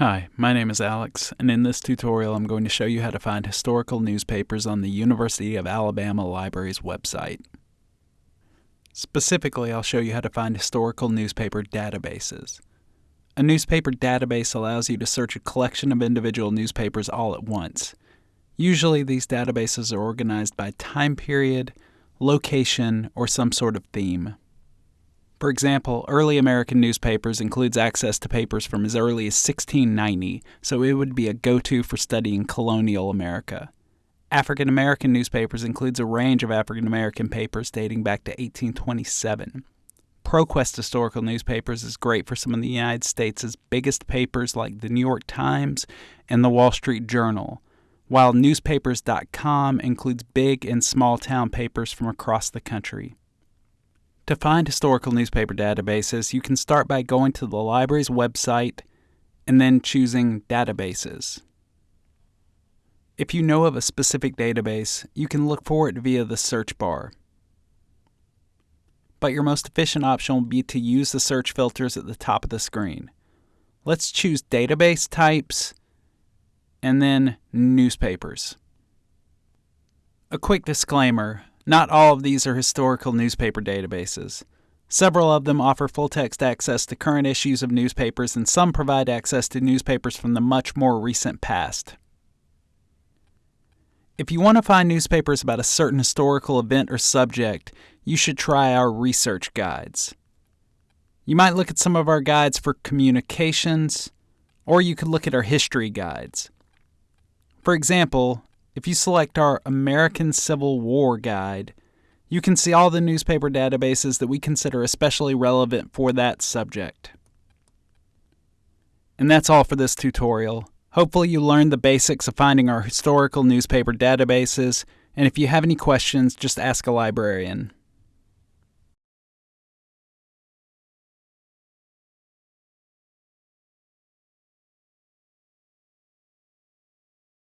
Hi, my name is Alex, and in this tutorial I'm going to show you how to find historical newspapers on the University of Alabama Library's website. Specifically, I'll show you how to find historical newspaper databases. A newspaper database allows you to search a collection of individual newspapers all at once. Usually these databases are organized by time period, location, or some sort of theme. For example, early American newspapers includes access to papers from as early as 1690, so it would be a go-to for studying colonial America. African American newspapers includes a range of African American papers dating back to 1827. ProQuest historical newspapers is great for some of the United States' biggest papers like the New York Times and the Wall Street Journal, while newspapers.com includes big and small town papers from across the country. To find historical newspaper databases, you can start by going to the library's website and then choosing Databases. If you know of a specific database, you can look for it via the search bar. But your most efficient option will be to use the search filters at the top of the screen. Let's choose Database Types and then Newspapers. A quick disclaimer not all of these are historical newspaper databases. Several of them offer full text access to current issues of newspapers, and some provide access to newspapers from the much more recent past. If you want to find newspapers about a certain historical event or subject, you should try our research guides. You might look at some of our guides for communications, or you could look at our history guides. For example, if you select our American Civil War Guide, you can see all the newspaper databases that we consider especially relevant for that subject. And that's all for this tutorial. Hopefully you learned the basics of finding our historical newspaper databases, and if you have any questions, just ask a librarian.